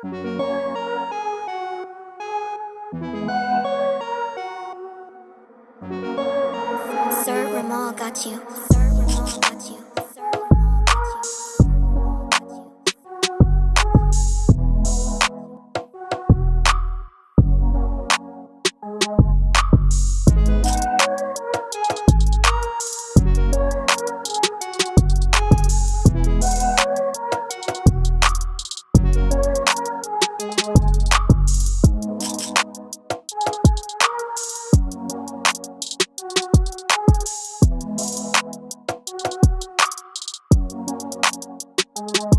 Sir Ramal got you. Sir Ramal got you. Sir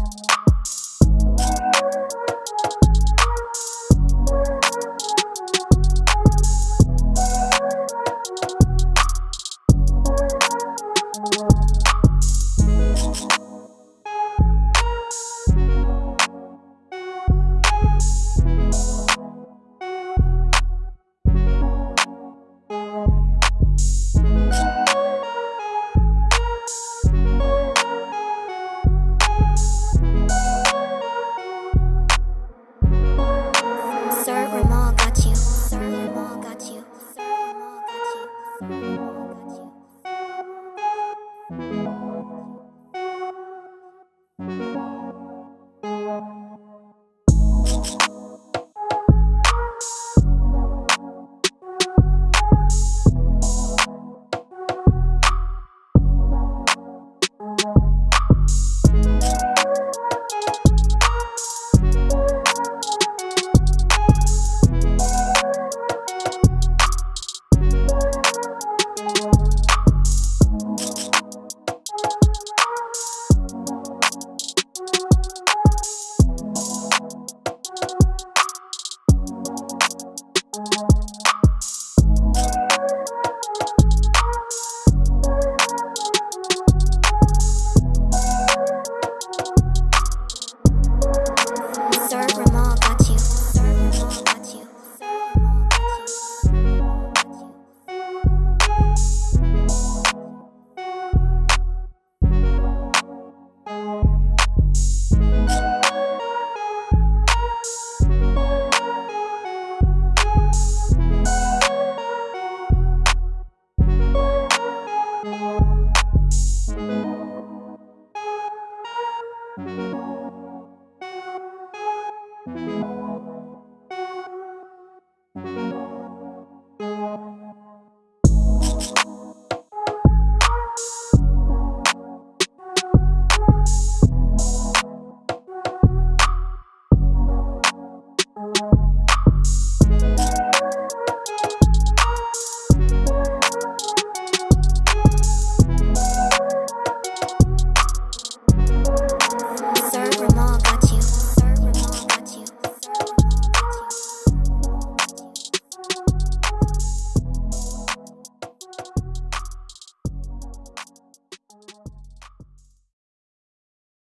Peace.